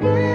Mm-hmm.